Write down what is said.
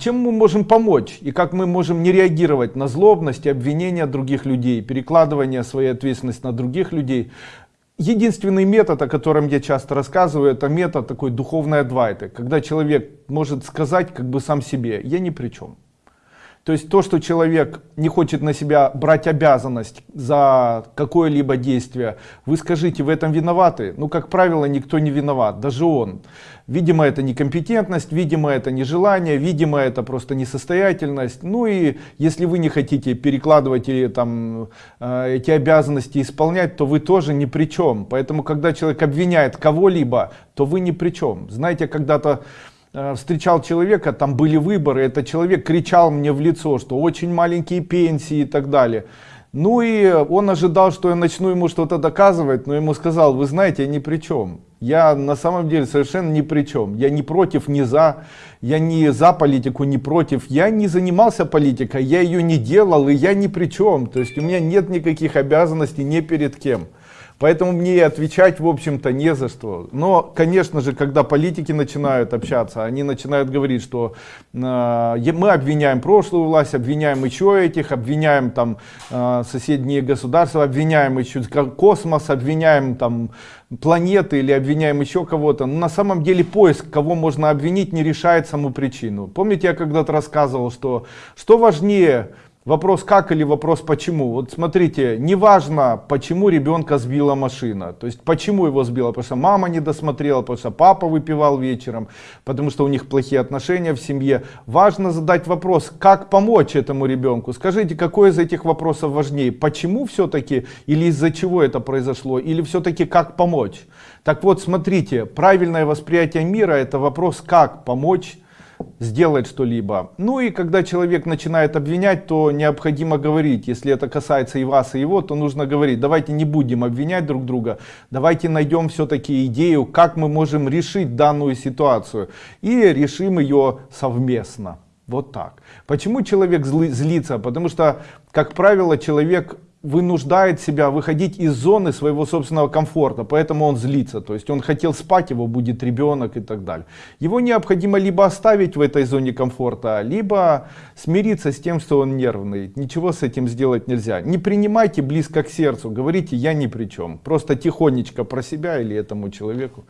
Чем мы можем помочь и как мы можем не реагировать на злобность и обвинения других людей, перекладывание своей ответственности на других людей. Единственный метод, о котором я часто рассказываю, это метод такой духовной адвайты, когда человек может сказать как бы сам себе, я ни при чем. То есть то, что человек не хочет на себя брать обязанность за какое-либо действие, вы скажите, в этом виноваты? Ну, как правило, никто не виноват, даже он. Видимо, это некомпетентность, видимо, это нежелание, видимо, это просто несостоятельность. Ну и если вы не хотите перекладывать или там э, эти обязанности исполнять, то вы тоже ни при чем. Поэтому, когда человек обвиняет кого-либо, то вы ни при чем. Знаете, когда-то встречал человека, там были выборы, этот человек кричал мне в лицо, что очень маленькие пенсии и так далее. Ну и он ожидал, что я начну ему что-то доказывать, но ему сказал, вы знаете, я ни при чем. Я на самом деле совершенно ни при чем. Я не против, не за. Я не за политику, не против. Я не занимался политикой, я ее не делал, и я ни при чем. То есть у меня нет никаких обязанностей ни перед кем. Поэтому мне и отвечать, в общем-то, не за что. Но, конечно же, когда политики начинают общаться, они начинают говорить, что э, мы обвиняем прошлую власть, обвиняем еще этих, обвиняем там э, соседние государства, обвиняем еще космос, обвиняем там планеты или обвиняем еще кого-то. Но на самом деле поиск, кого можно обвинить, не решает саму причину. Помните, я когда-то рассказывал, что что важнее Вопрос как или вопрос почему. Вот смотрите, неважно, почему ребенка сбила машина. То есть почему его сбила, потому что мама не досмотрела, потому что папа выпивал вечером, потому что у них плохие отношения в семье. Важно задать вопрос, как помочь этому ребенку. Скажите, какой из этих вопросов важнее? Почему все-таки или из-за чего это произошло? Или все-таки как помочь? Так вот, смотрите, правильное восприятие мира это вопрос как помочь сделать что-либо. Ну и когда человек начинает обвинять, то необходимо говорить, если это касается и вас, и его, то нужно говорить, давайте не будем обвинять друг друга, давайте найдем все-таки идею, как мы можем решить данную ситуацию и решим ее совместно. Вот так. Почему человек злится? Потому что, как правило, человек вынуждает себя выходить из зоны своего собственного комфорта, поэтому он злится. То есть он хотел спать, его будет ребенок и так далее. Его необходимо либо оставить в этой зоне комфорта, либо смириться с тем, что он нервный. Ничего с этим сделать нельзя. Не принимайте близко к сердцу, говорите я ни при чем. Просто тихонечко про себя или этому человеку.